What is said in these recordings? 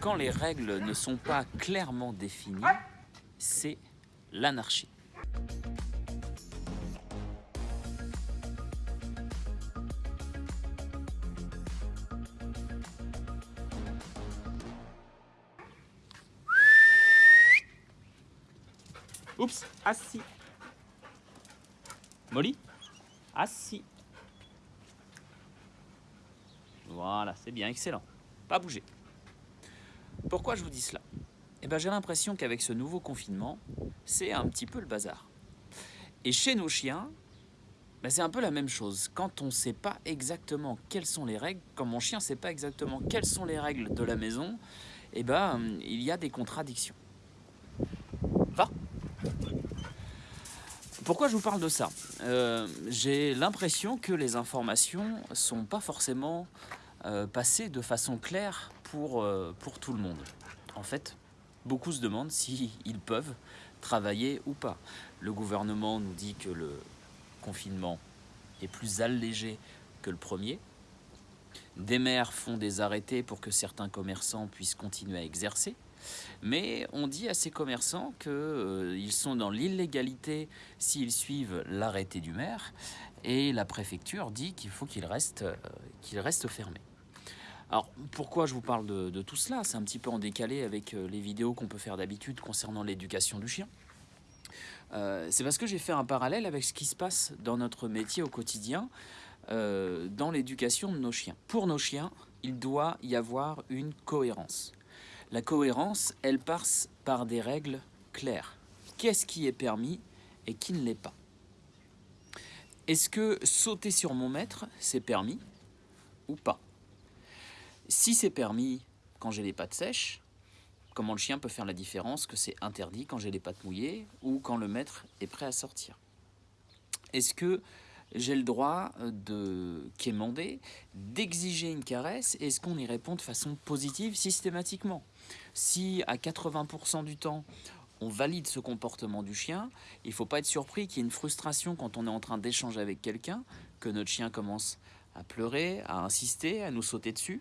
quand les règles ne sont pas clairement définies, c'est l'anarchie. Oups, assis. Molly Assis. Voilà, c'est bien, excellent. Pas bouger. Pourquoi je vous dis cela? Eh bien, j'ai l'impression qu'avec ce nouveau confinement, c'est un petit peu le bazar. Et chez nos chiens, ben, c'est un peu la même chose. Quand on ne sait pas exactement quelles sont les règles, quand mon chien ne sait pas exactement quelles sont les règles de la maison, eh ben, il y a des contradictions. Va? Pourquoi je vous parle de ça? Euh, J'ai l'impression que les informations sont pas forcément euh, passées de façon claire pour, euh, pour tout le monde. En fait, beaucoup se demandent s'ils peuvent travailler ou pas. Le gouvernement nous dit que le confinement est plus allégé que le premier. Des maires font des arrêtés pour que certains commerçants puissent continuer à exercer. Mais on dit à ces commerçants qu'ils euh, sont dans l'illégalité s'ils suivent l'arrêté du maire et la préfecture dit qu'il faut qu'ils restent fermés. Alors pourquoi je vous parle de, tout cela? C'est un petit peu en décalé avec euh, les vidéos qu'on peut faire d'habitude concernant l'éducation du chien. c'est parce que j'ai fait un parallèle avec ce qui se passe dans notre métier au quotidien, dans l'éducation de nos chiens. Pour nos chiens, il doit y avoir une cohérence. La cohérence, elle passe par des règles claires. Qu'est-ce qui est permis et qui ne l'est pas? Est-ce que sauter sur mon maître, c'est permis ou pas? Si c'est permis quand j'ai les pattes sèches, comment le chien peut faire la différence que c'est interdit quand j'ai les pattes mouillées ou quand le maître est prêt à sortir? Est-ce que j'ai le droit euh, de quémander, d'exiger une caresse, est-ce qu'on y répond de façon positive systématiquement? Si à 80% du temps, on valide ce comportement du chien, il ne faut pas être surpris qu'il y ait une frustration quand on est en train d'échanger avec quelqu'un, que notre chien commence à pleurer, à insister, à nous sauter dessus,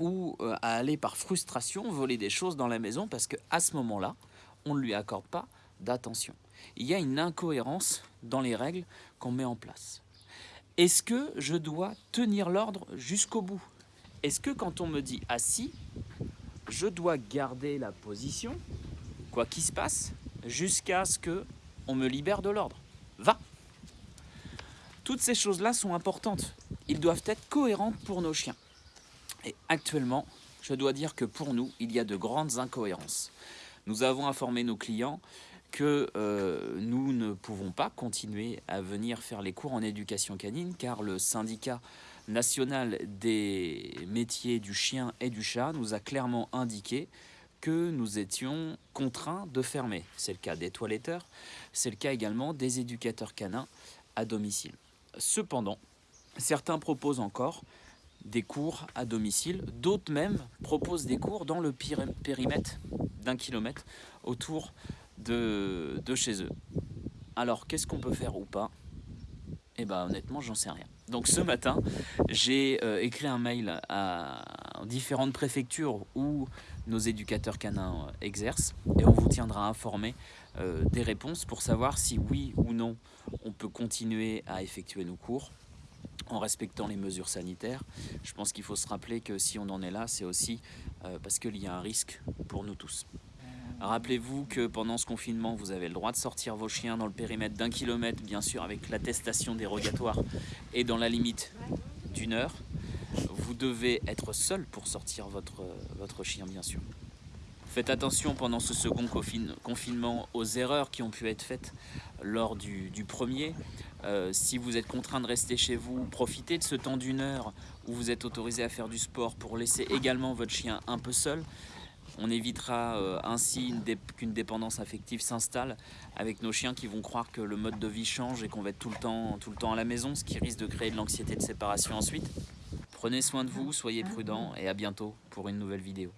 ou euh, à aller par frustration voler des choses dans la maison parce qu'à ce moment-là, on ne lui accorde pas d'attention. Il y a une incohérence dans les règles qu'on met en place. Est-ce que je dois tenir l'ordre jusqu'au bout? Est-ce que quand on me dit assis, je dois garder la position, quoi qu'il se passe, jusqu'à ce que on me libère de l'ordre? Va Toutes ces choses-là sont importantes. Ils doivent être cohérentes pour nos chiens. Et actuellement, je dois dire que pour nous, il y a de grandes incohérences. Nous avons informé nos clients que euh, nous ne pouvons pas continuer à venir faire les cours en éducation canine car le syndicat national des métiers du chien et du chat nous a clairement indiqué que nous étions contraints de fermer. C'est le cas des toiletteurs, c'est le cas également des éducateurs canins à domicile. Cependant, certains proposent encore des cours à domicile, d'autres même proposent des cours dans le périmètre d'un kilomètre autour de, chez eux. Alors, qu'est-ce qu'on peut faire ou pas? Eh bien, honnêtement, j'en sais rien. Donc ce matin, j'ai euh, écrit un mail à différentes préfectures où nos éducateurs canins euh, exercent et on vous tiendra informé euh, des réponses pour savoir si oui ou non on peut continuer à effectuer nos cours en respectant les mesures sanitaires. Je pense qu'il faut se rappeler que si on en est là, c'est aussi parce qu'il y a un risque pour nous tous. Rappelez-vous que pendant ce confinement, vous avez le droit de sortir vos chiens dans le périmètre d'un kilomètre, bien sûr avec l'attestation dérogatoire et dans la limite d'une heure. Vous devez être seul pour sortir votre, votre chien, bien sûr. Faites attention pendant ce second confinement aux erreurs qui ont pu être faites lors du, premier. Euh, si vous êtes contraint de rester chez vous, profitez de ce temps d'une heure où vous êtes autorisé à faire du sport pour laisser également votre chien un peu seul. On évitera euh, ainsi qu'une dépendance affective s'installe avec nos chiens qui vont croire que le mode de vie change et qu'on va être tout le, temps, tout le temps à la maison, ce qui risque de créer de l'anxiété de séparation ensuite. Prenez soin de vous, soyez prudents et à bientôt pour une nouvelle vidéo.